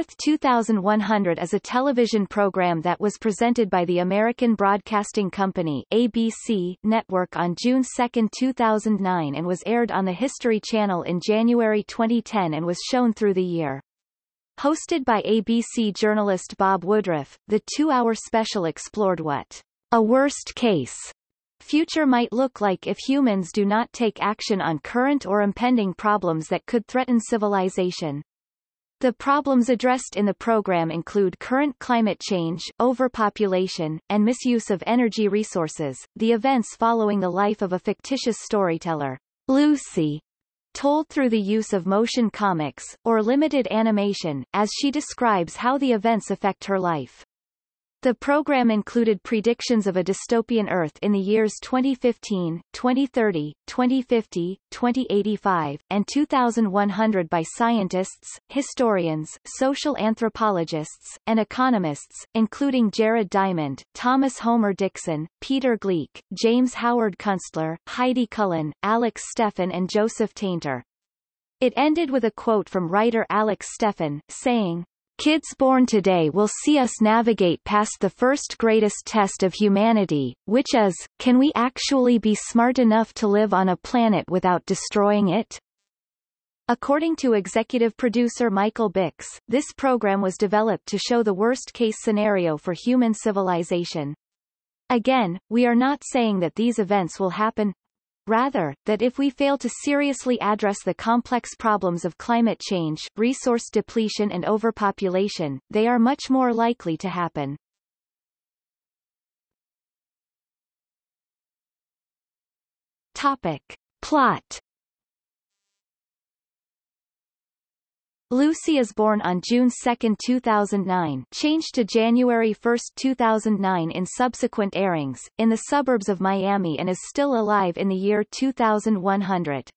Earth 2100 is a television program that was presented by the American Broadcasting Company ABC network on June 2, 2009 and was aired on the History Channel in January 2010 and was shown through the year. Hosted by ABC journalist Bob Woodruff, the two-hour special explored what a worst case future might look like if humans do not take action on current or impending problems that could threaten civilization. The problems addressed in the program include current climate change, overpopulation, and misuse of energy resources. The events following the life of a fictitious storyteller, Lucy, told through the use of motion comics, or limited animation, as she describes how the events affect her life. The program included predictions of a dystopian Earth in the years 2015, 2030, 2050, 2085, and 2100 by scientists, historians, social anthropologists, and economists, including Jared Diamond, Thomas Homer Dixon, Peter Gleick, James Howard Kunstler, Heidi Cullen, Alex Steffen and Joseph Tainter. It ended with a quote from writer Alex Steffen, saying, Kids born today will see us navigate past the first greatest test of humanity, which is, can we actually be smart enough to live on a planet without destroying it? According to executive producer Michael Bicks, this program was developed to show the worst-case scenario for human civilization. Again, we are not saying that these events will happen, Rather, that if we fail to seriously address the complex problems of climate change, resource depletion and overpopulation, they are much more likely to happen. Topic. Plot Lucy is born on June 2, 2009 changed to January 1, 2009 in subsequent airings, in the suburbs of Miami and is still alive in the year 2100.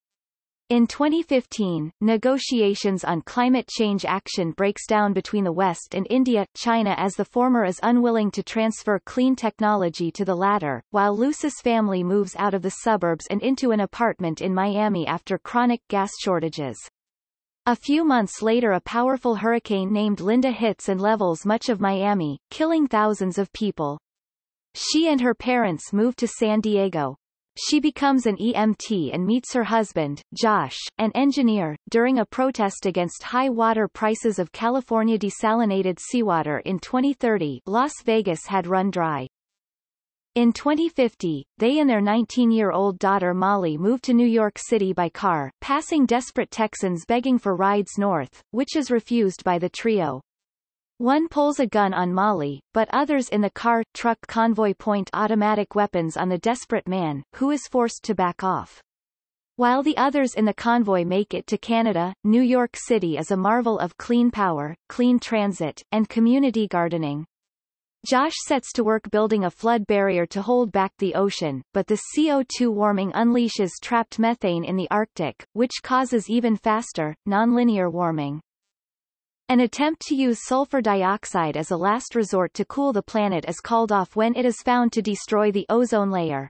In 2015, negotiations on climate change action breaks down between the West and India, China as the former is unwilling to transfer clean technology to the latter, while Lucy's family moves out of the suburbs and into an apartment in Miami after chronic gas shortages. A few months later a powerful hurricane named Linda hits and levels much of Miami, killing thousands of people. She and her parents move to San Diego. She becomes an EMT and meets her husband, Josh, an engineer, during a protest against high water prices of California desalinated seawater in 2030 Las Vegas had run dry. In 2050, they and their 19-year-old daughter Molly moved to New York City by car, passing desperate Texans begging for rides north, which is refused by the trio. One pulls a gun on Molly, but others in the car truck convoy point automatic weapons on the desperate man, who is forced to back off. While the others in the convoy make it to Canada, New York City is a marvel of clean power, clean transit, and community gardening. Josh sets to work building a flood barrier to hold back the ocean, but the CO2 warming unleashes trapped methane in the Arctic, which causes even faster, nonlinear warming. An attempt to use sulfur dioxide as a last resort to cool the planet is called off when it is found to destroy the ozone layer.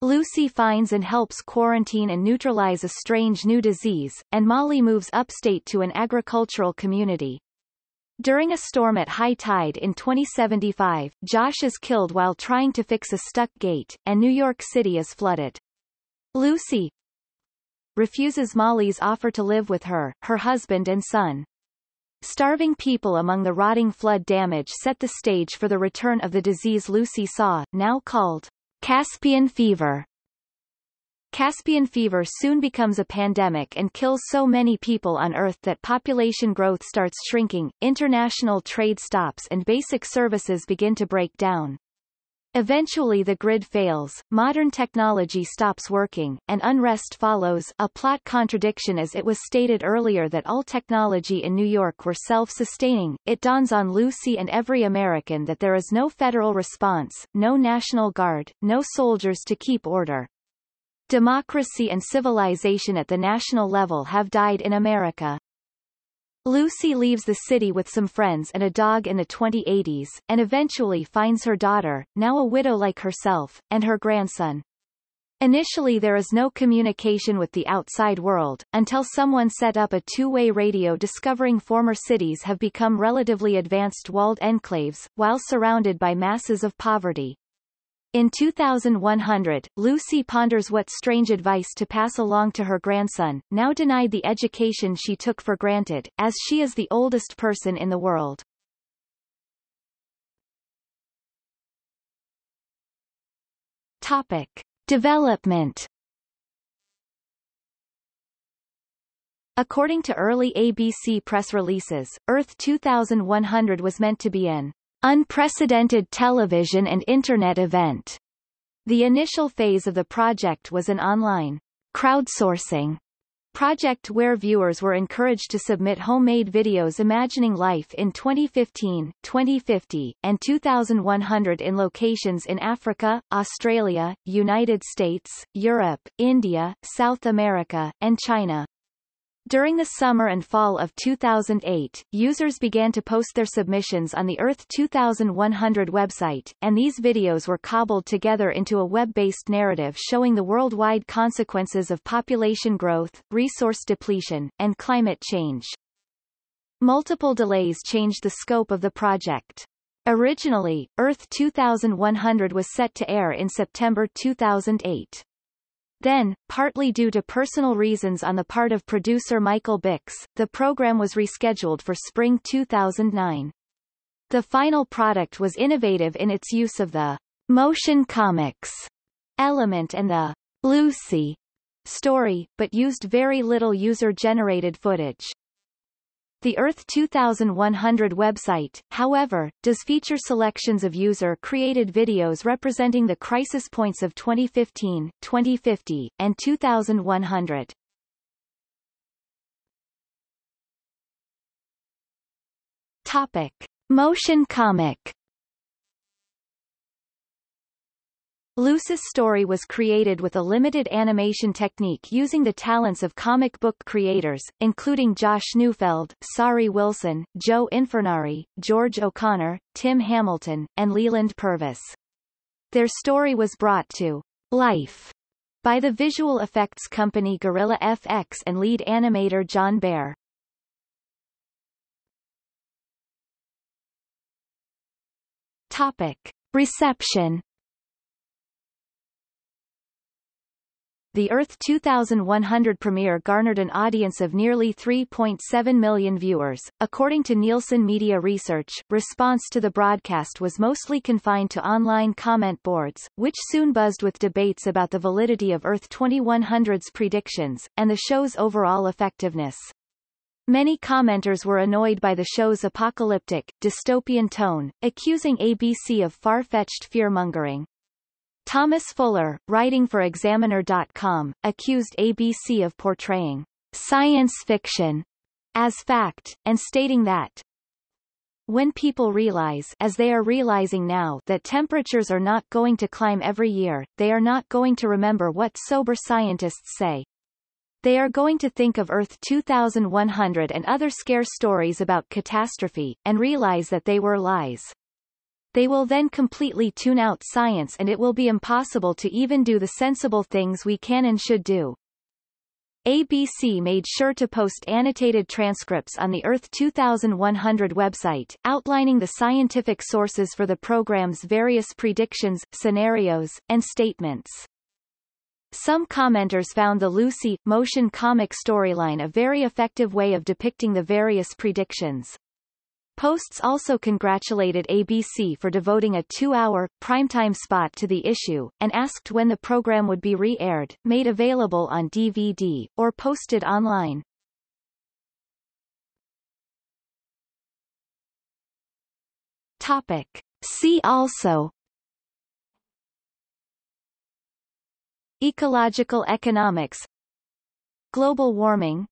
Lucy finds and helps quarantine and neutralize a strange new disease, and Molly moves upstate to an agricultural community. During a storm at high tide in 2075, Josh is killed while trying to fix a stuck gate, and New York City is flooded. Lucy refuses Molly's offer to live with her, her husband and son. Starving people among the rotting flood damage set the stage for the return of the disease Lucy saw, now called Caspian fever. Caspian fever soon becomes a pandemic and kills so many people on Earth that population growth starts shrinking, international trade stops and basic services begin to break down. Eventually the grid fails, modern technology stops working, and unrest follows a plot contradiction as it was stated earlier that all technology in New York were self-sustaining, it dawns on Lucy and every American that there is no federal response, no National Guard, no soldiers to keep order. Democracy and civilization at the national level have died in America. Lucy leaves the city with some friends and a dog in the 2080s, and eventually finds her daughter, now a widow like herself, and her grandson. Initially there is no communication with the outside world, until someone set up a two-way radio discovering former cities have become relatively advanced walled enclaves, while surrounded by masses of poverty. In 2100, Lucy ponders what strange advice to pass along to her grandson, now denied the education she took for granted, as she is the oldest person in the world. Topic. Development According to early ABC press releases, Earth 2100 was meant to be an unprecedented television and Internet event. The initial phase of the project was an online crowdsourcing project where viewers were encouraged to submit homemade videos imagining life in 2015, 2050, and 2100 in locations in Africa, Australia, United States, Europe, India, South America, and China. During the summer and fall of 2008, users began to post their submissions on the Earth 2100 website, and these videos were cobbled together into a web-based narrative showing the worldwide consequences of population growth, resource depletion, and climate change. Multiple delays changed the scope of the project. Originally, Earth 2100 was set to air in September 2008. Then, partly due to personal reasons on the part of producer Michael Bicks, the program was rescheduled for spring 2009. The final product was innovative in its use of the motion comics element and the Lucy story, but used very little user-generated footage. The Earth 2100 website, however, does feature selections of user-created videos representing the crisis points of 2015, 2050, and 2100. Topic. Motion comic Lucy's story was created with a limited animation technique using the talents of comic book creators, including Josh Neufeld, Sari Wilson, Joe Infurnari, George O'Connor, Tim Hamilton, and Leland Purvis. Their story was brought to life by the visual effects company Gorilla FX and lead animator John Bair. Topic. Reception the Earth 2100 premiere garnered an audience of nearly 3.7 million viewers. According to Nielsen Media Research, response to the broadcast was mostly confined to online comment boards, which soon buzzed with debates about the validity of Earth 2100's predictions, and the show's overall effectiveness. Many commenters were annoyed by the show's apocalyptic, dystopian tone, accusing ABC of far-fetched fear-mongering. Thomas Fuller, writing for Examiner.com, accused ABC of portraying science fiction as fact, and stating that when people realize as they are realizing now that temperatures are not going to climb every year, they are not going to remember what sober scientists say. They are going to think of Earth 2100 and other scare stories about catastrophe, and realize that they were lies. They will then completely tune out science and it will be impossible to even do the sensible things we can and should do. ABC made sure to post annotated transcripts on the Earth 2100 website, outlining the scientific sources for the program's various predictions, scenarios, and statements. Some commenters found the Lucy, motion comic storyline a very effective way of depicting the various predictions. Posts also congratulated ABC for devoting a two-hour, primetime spot to the issue, and asked when the program would be re-aired, made available on DVD, or posted online. Topic. See also Ecological economics Global warming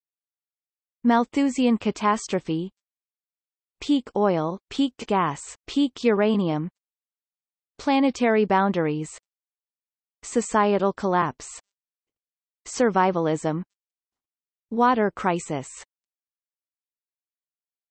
Malthusian catastrophe peak oil, peak gas, peak uranium. Planetary boundaries. Societal collapse. Survivalism. Water crisis